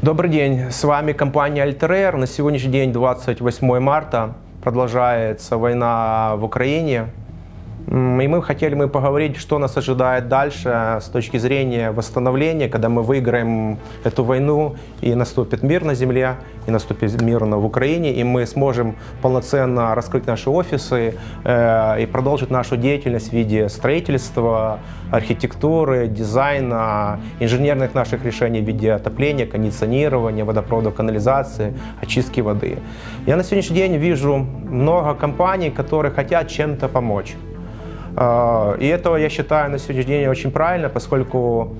Добрый день, с вами компания Alter На сегодняшний день, 28 марта, продолжается война в Украине. И мы хотели мы поговорить, что нас ожидает дальше с точки зрения восстановления, когда мы выиграем эту войну и наступит мир на земле, и наступит мир в Украине, и мы сможем полноценно раскрыть наши офисы э, и продолжить нашу деятельность в виде строительства, архитектуры, дизайна, инженерных наших решений в виде отопления, кондиционирования, водопроводов, канализации, очистки воды. Я на сегодняшний день вижу много компаний, которые хотят чем-то помочь. А, и это, я считаю, на сегодняшний день очень правильно, поскольку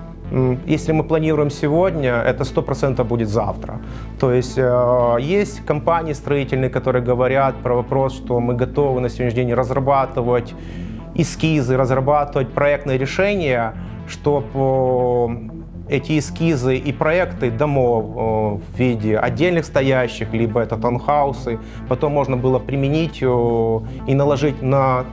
если мы планируем сегодня, это 100% будет завтра. То есть э, есть компании строительные, которые говорят про вопрос, что мы готовы на сегодняшний день разрабатывать эскизы, разрабатывать проектные решения, чтобы эти эскизы и проекты домов э, в виде отдельных стоящих, либо это таунхаусы, потом можно было применить э, и наложить на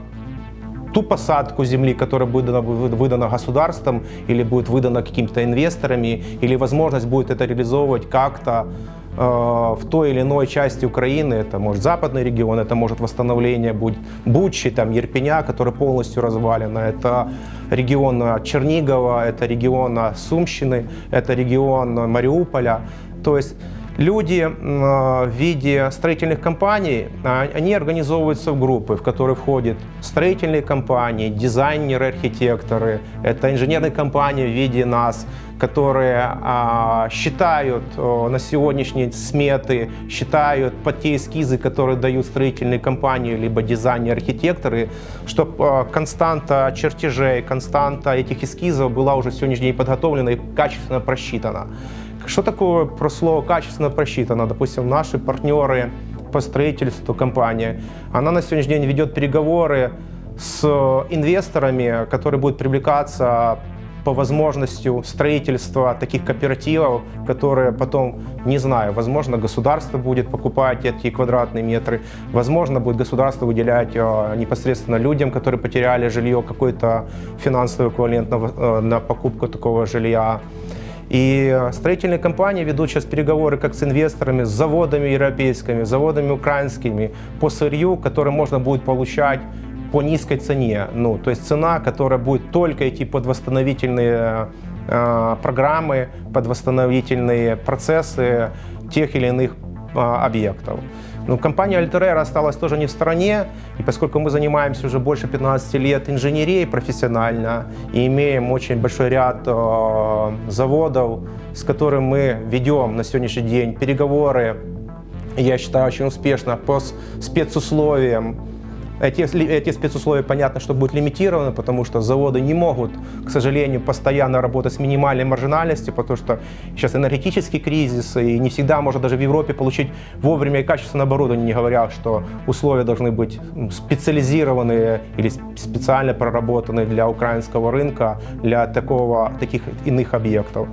ту посадку земли, которая будет выдана государством или будет выдана какими-то инвесторами, или возможность будет это реализовывать как-то э, в той или иной части Украины, это может западный регион, это может восстановление будет Бучи, там, Ерпеня, который полностью развалено, это регион Чернигова, это регион Сумщины, это регион Мариуполя. То есть Люди в виде строительных компаний, а, они организовываются в группы, в которые входят строительные компании, дизайнеры, архитекторы, это инженерные компании в виде нас, которые а, считают на сегодняшние сметы, считают под те эскизы, которые дают строительные компании, либо дизайнеры, архитекторы, чтобы а, константа чертежей, константа этих эскизов была уже сегодняшний день подготовлена и качественно просчитана. Что такое слово качественно просчитано? Допустим, наши партнеры по строительству компания, она на сегодняшний день ведет переговоры с инвесторами, которые будут привлекаться по возможности строительства таких кооперативов, которые потом, не знаю, возможно, государство будет покупать эти квадратные метры, возможно, будет государство выделять э, непосредственно людям, которые потеряли жилье, какой-то финансовый эквивалент на, э, на покупку такого жилья. И э, строительные компании ведут сейчас переговоры как с инвесторами, с заводами европейскими, заводами украинскими по сырью, которое можно будет получать по низкой цене. Ну, то есть цена, которая будет только идти под восстановительные э, программы, под восстановительные процессы тех или иных э, объектов. Но компания Alter осталась тоже не в стороне, и поскольку мы занимаемся уже больше 15 лет инженерией профессионально и имеем очень большой ряд э, заводов, с которыми мы ведем на сегодняшний день переговоры, я считаю, очень успешно по спецусловиям, эти, эти спецусловия, понятно, что будут лимитированы, потому что заводы не могут, к сожалению, постоянно работать с минимальной маржинальностью, потому что сейчас энергетический кризис, и не всегда можно даже в Европе получить вовремя и качественное оборудование, не говоря, что условия должны быть специализированные или специально проработанные для украинского рынка, для такого, таких иных объектов.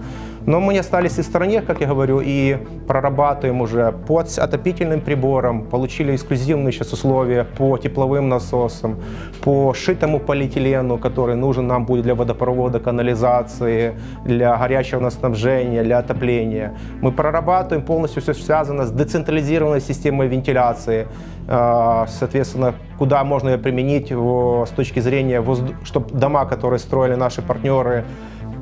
Но мы не остались в стороне, как я говорю, и прорабатываем уже под отопительным прибором, получили эксклюзивные сейчас условия по тепловым насосам, по шитому полиэтилену, который нужен нам будет для водопровода, канализации, для горячего снабжения, для отопления. Мы прорабатываем полностью все связано с децентрализированной системой вентиляции, а, соответственно, куда можно ее применить с точки зрения, чтобы дома, которые строили наши партнеры,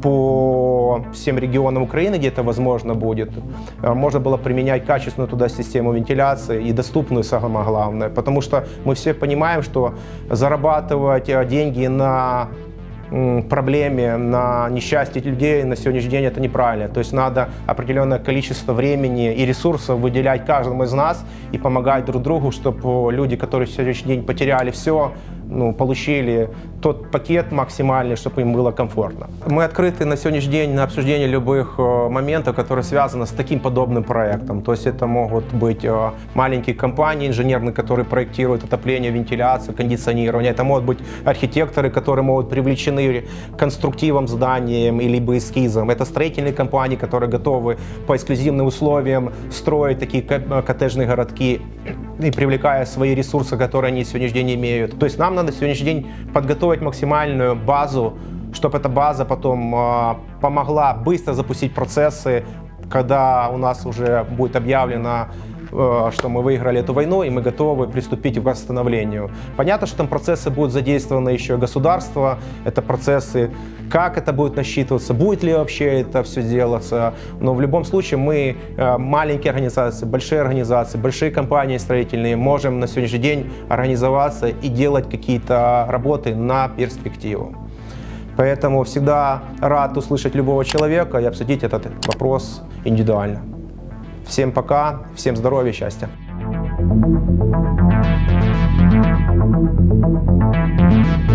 по всем регионам Украины, где это возможно будет, э, можно было применять качественную туда систему вентиляции и доступную, самое главное. Потому что мы все понимаем, что зарабатывать э, деньги на проблеме, на несчастье людей на сегодняшний день это неправильно. То есть надо определенное количество времени и ресурсов выделять каждому из нас и помогать друг другу, чтобы люди, которые сегодняшний день потеряли все, ну, получили тот пакет максимальный, чтобы им было комфортно. Мы открыты на сегодняшний день на обсуждение любых э, моментов, которые связаны с таким подобным проектом. То есть это могут быть э, маленькие компании инженерные, которые проектируют отопление, вентиляцию, кондиционирование. Это могут быть архитекторы, которые могут привлечены конструктивом зданием или эскизом. Это строительные компании, которые готовы по эксклюзивным условиям строить такие коттеджные городки и привлекая свои ресурсы, которые они сегодняшний день имеют. То есть нам надо сегодняшний день подготовить максимальную базу, чтобы эта база потом э, помогла быстро запустить процессы, когда у нас уже будет объявлено что мы выиграли эту войну, и мы готовы приступить к восстановлению. Понятно, что там процессы будут задействованы еще и государство, это процессы, как это будет насчитываться, будет ли вообще это все делаться. Но в любом случае мы, э, маленькие организации, большие организации, большие компании строительные, можем на сегодняшний день организоваться и делать какие-то работы на перспективу. Поэтому всегда рад услышать любого человека и обсудить этот вопрос индивидуально. Всем пока, всем здоровья счастья. Thank you.